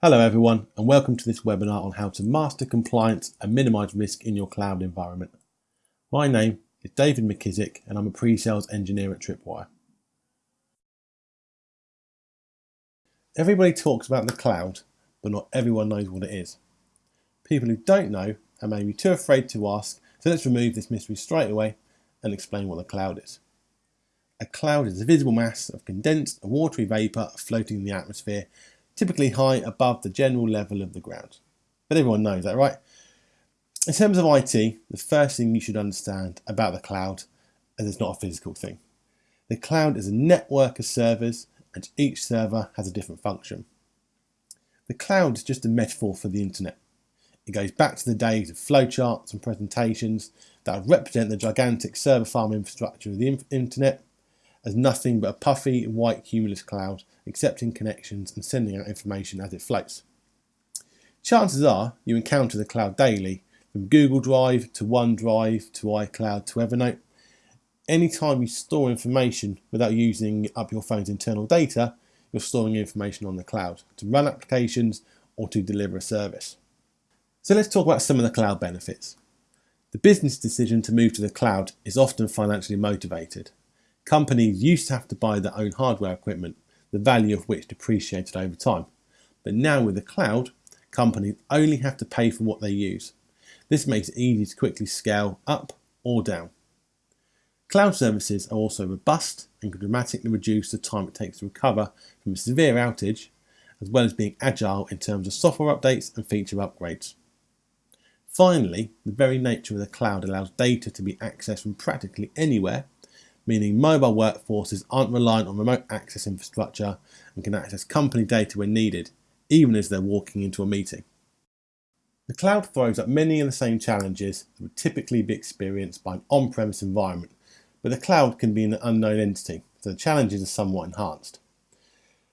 Hello everyone and welcome to this webinar on how to master compliance and minimize risk in your cloud environment. My name is David McKissick and I'm a pre-sales engineer at Tripwire. Everybody talks about the cloud, but not everyone knows what it is. People who don't know are maybe too afraid to ask, so let's remove this mystery straight away and explain what the cloud is. A cloud is a visible mass of condensed and watery vapour floating in the atmosphere typically high above the general level of the ground. But everyone knows that, right? In terms of IT, the first thing you should understand about the cloud is it's not a physical thing. The cloud is a network of servers and each server has a different function. The cloud is just a metaphor for the internet. It goes back to the days of flowcharts and presentations that represent the gigantic server farm infrastructure of the internet as nothing but a puffy white cumulus cloud accepting connections and sending out information as it floats. Chances are you encounter the cloud daily, from Google Drive to OneDrive to iCloud to Evernote. Anytime you store information without using up your phone's internal data, you're storing information on the cloud to run applications or to deliver a service. So let's talk about some of the cloud benefits. The business decision to move to the cloud is often financially motivated. Companies used to have to buy their own hardware equipment the value of which depreciated over time. But now with the cloud, companies only have to pay for what they use. This makes it easy to quickly scale up or down. Cloud services are also robust and can dramatically reduce the time it takes to recover from a severe outage, as well as being agile in terms of software updates and feature upgrades. Finally, the very nature of the cloud allows data to be accessed from practically anywhere meaning mobile workforces aren't reliant on remote access infrastructure and can access company data when needed, even as they're walking into a meeting. The cloud throws up many of the same challenges that would typically be experienced by an on-premise environment, but the cloud can be an unknown entity, so the challenges are somewhat enhanced.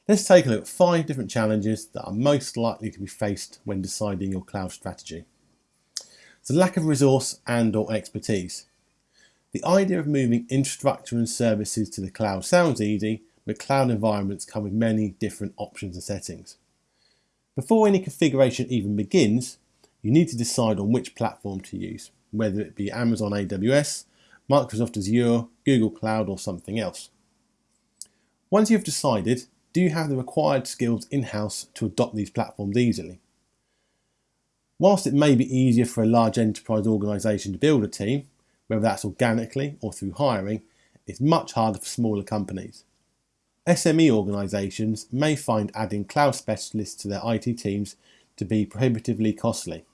Let's take a look at five different challenges that are most likely to be faced when deciding your cloud strategy. So lack of resource and or expertise. The idea of moving infrastructure and services to the cloud sounds easy, but cloud environments come with many different options and settings. Before any configuration even begins, you need to decide on which platform to use, whether it be Amazon AWS, Microsoft Azure, Google Cloud or something else. Once you've decided, do you have the required skills in-house to adopt these platforms easily? Whilst it may be easier for a large enterprise organisation to build a team, whether that's organically or through hiring, is much harder for smaller companies. SME organisations may find adding cloud specialists to their IT teams to be prohibitively costly.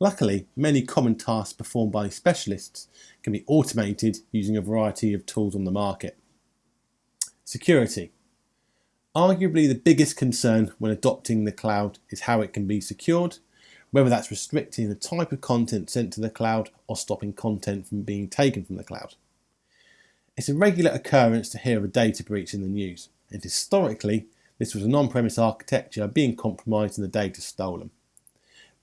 Luckily, many common tasks performed by specialists can be automated using a variety of tools on the market. Security. Arguably the biggest concern when adopting the cloud is how it can be secured whether that's restricting the type of content sent to the cloud or stopping content from being taken from the cloud. It's a regular occurrence to hear of a data breach in the news, and historically, this was an on-premise architecture being compromised and the data stolen.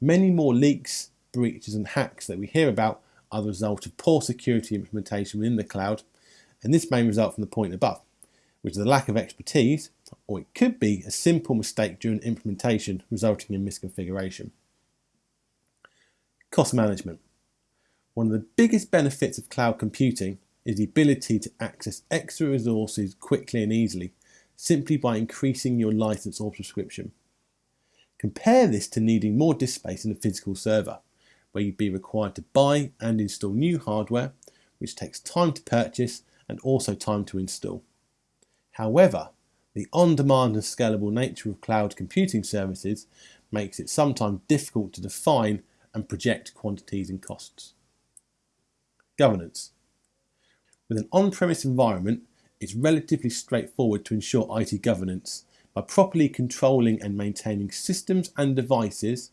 Many more leaks, breaches and hacks that we hear about are the result of poor security implementation within the cloud, and this may result from the point above, which is the lack of expertise, or it could be a simple mistake during implementation resulting in misconfiguration. Cost management. One of the biggest benefits of cloud computing is the ability to access extra resources quickly and easily, simply by increasing your license or subscription. Compare this to needing more disk space in a physical server, where you'd be required to buy and install new hardware, which takes time to purchase and also time to install. However, the on-demand and scalable nature of cloud computing services makes it sometimes difficult to define and project quantities and costs. Governance. With an on-premise environment, it's relatively straightforward to ensure IT governance by properly controlling and maintaining systems and devices,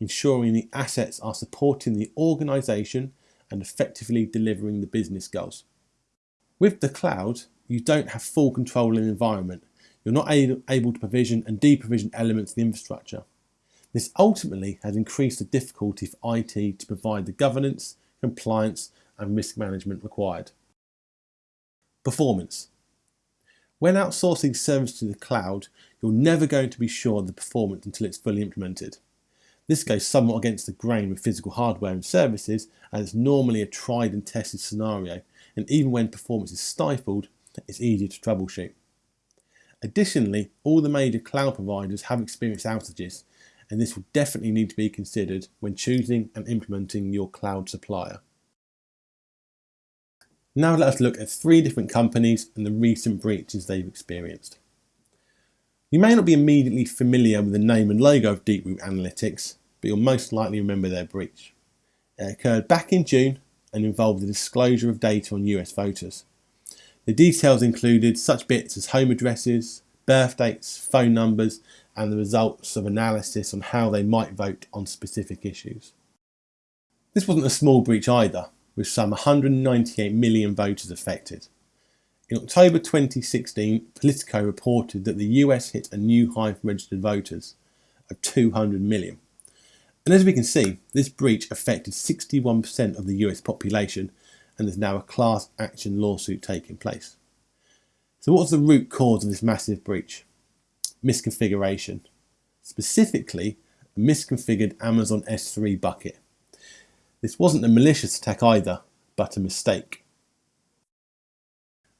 ensuring the assets are supporting the organisation and effectively delivering the business goals. With the cloud, you don't have full control of the environment. You're not able to provision and deprovision elements of the infrastructure. This ultimately has increased the difficulty for IT to provide the governance, compliance and risk management required. Performance. When outsourcing service to the cloud, you're never going to be sure of the performance until it's fully implemented. This goes somewhat against the grain with physical hardware and services, as it's normally a tried and tested scenario, and even when performance is stifled, it's easier to troubleshoot. Additionally, all the major cloud providers have experienced outages, and this will definitely need to be considered when choosing and implementing your cloud supplier. Now let us look at three different companies and the recent breaches they've experienced. You may not be immediately familiar with the name and logo of Deeproot Analytics, but you'll most likely remember their breach. It occurred back in June and involved the disclosure of data on US voters. The details included such bits as home addresses, birth dates, phone numbers, and the results of analysis on how they might vote on specific issues. This wasn't a small breach either, with some 198 million voters affected. In October 2016, Politico reported that the US hit a new high for registered voters of 200 million. And as we can see, this breach affected 61% of the US population and there's now a class action lawsuit taking place. So what's the root cause of this massive breach? Misconfiguration. Specifically, a misconfigured Amazon S3 bucket. This wasn't a malicious attack either, but a mistake.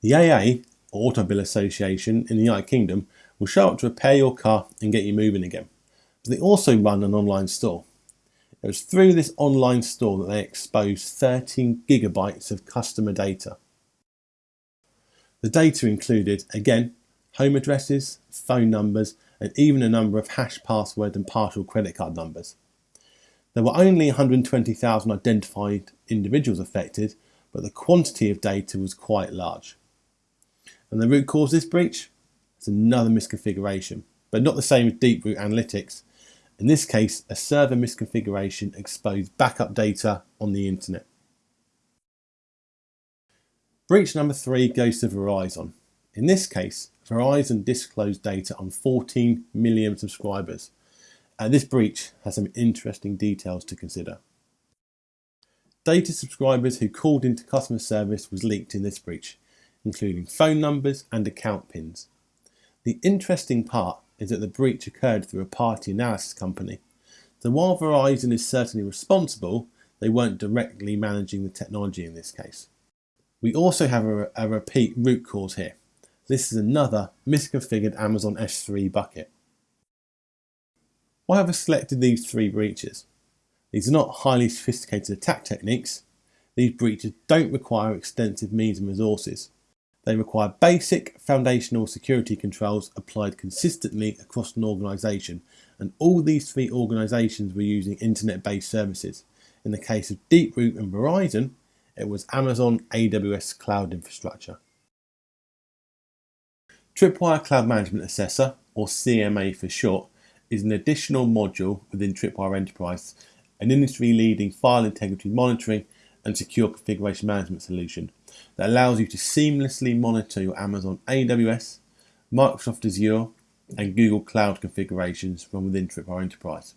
The AA, or Automobile Association in the United Kingdom, will show up to repair your car and get you moving again. But they also run an online store. It was through this online store that they exposed 13 gigabytes of customer data. The data included, again, home addresses, phone numbers, and even a number of hash password and partial credit card numbers. There were only 120,000 identified individuals affected, but the quantity of data was quite large. And the root cause of this breach is another misconfiguration, but not the same as Deeproot Analytics, in this case, a server misconfiguration exposed backup data on the internet. Breach number three goes to Verizon. In this case, Verizon disclosed data on 14 million subscribers. And this breach has some interesting details to consider. Data subscribers who called into customer service was leaked in this breach, including phone numbers and account pins. The interesting part is that the breach occurred through a party analysis company. So while Verizon is certainly responsible, they weren't directly managing the technology in this case. We also have a, a repeat root cause here. This is another misconfigured Amazon S3 bucket. Why have I selected these three breaches? These are not highly sophisticated attack techniques. These breaches don't require extensive means and resources. They require basic foundational security controls applied consistently across an organisation, and all these three organisations were using internet-based services. In the case of Deeproot and Verizon, it was Amazon AWS Cloud Infrastructure. Tripwire Cloud Management Assessor, or CMA for short, is an additional module within Tripwire Enterprise, an industry-leading file integrity monitoring and secure configuration management solution that allows you to seamlessly monitor your Amazon AWS, Microsoft Azure, and Google Cloud configurations from within Tripwire Enterprise.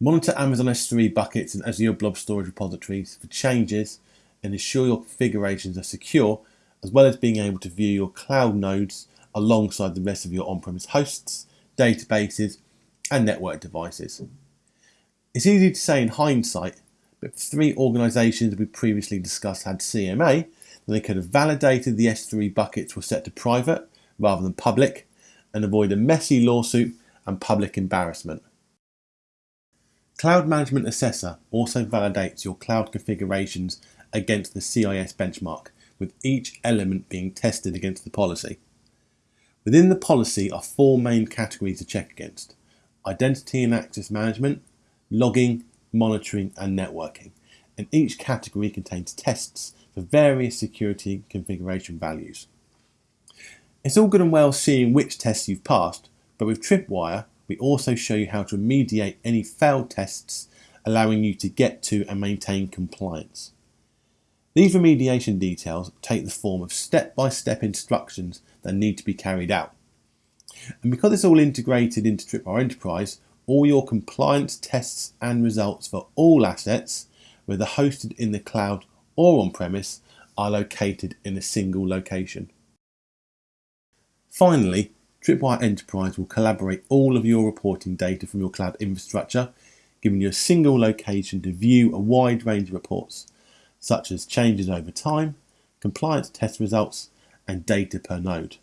Monitor Amazon S3 buckets and Azure Blob Storage repositories for changes and ensure your configurations are secure, as well as being able to view your cloud nodes alongside the rest of your on-premise hosts, databases, and network devices. It's easy to say in hindsight but if three organisations we previously discussed had CMA, then they could have validated the S3 buckets were set to private rather than public and avoid a messy lawsuit and public embarrassment. Cloud Management Assessor also validates your cloud configurations against the CIS benchmark, with each element being tested against the policy. Within the policy are four main categories to check against identity and access management, logging, monitoring and networking, and each category contains tests for various security configuration values. It's all good and well seeing which tests you've passed, but with Tripwire, we also show you how to remediate any failed tests, allowing you to get to and maintain compliance. These remediation details take the form of step-by-step -step instructions that need to be carried out. And because it's all integrated into Tripwire Enterprise, all your compliance tests and results for all assets, whether hosted in the cloud or on premise, are located in a single location. Finally, Tripwire Enterprise will collaborate all of your reporting data from your cloud infrastructure, giving you a single location to view a wide range of reports, such as changes over time, compliance test results, and data per node.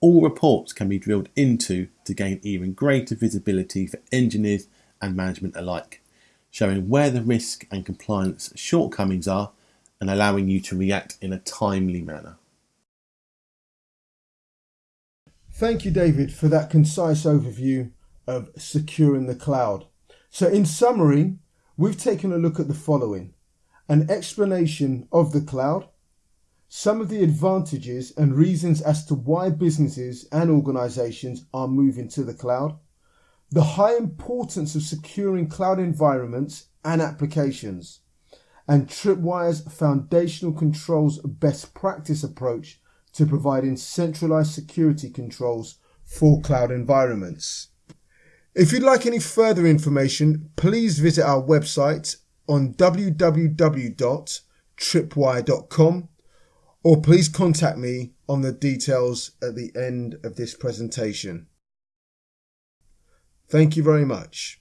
All reports can be drilled into to gain even greater visibility for engineers and management alike, showing where the risk and compliance shortcomings are and allowing you to react in a timely manner. Thank you, David, for that concise overview of securing the cloud. So, in summary, we've taken a look at the following an explanation of the cloud, some of the advantages and reasons as to why businesses and organizations are moving to the cloud, the high importance of securing cloud environments and applications, and Tripwire's foundational controls best practice approach to providing centralized security controls for cloud environments. If you'd like any further information, please visit our website on www.tripwire.com or please contact me on the details at the end of this presentation. Thank you very much.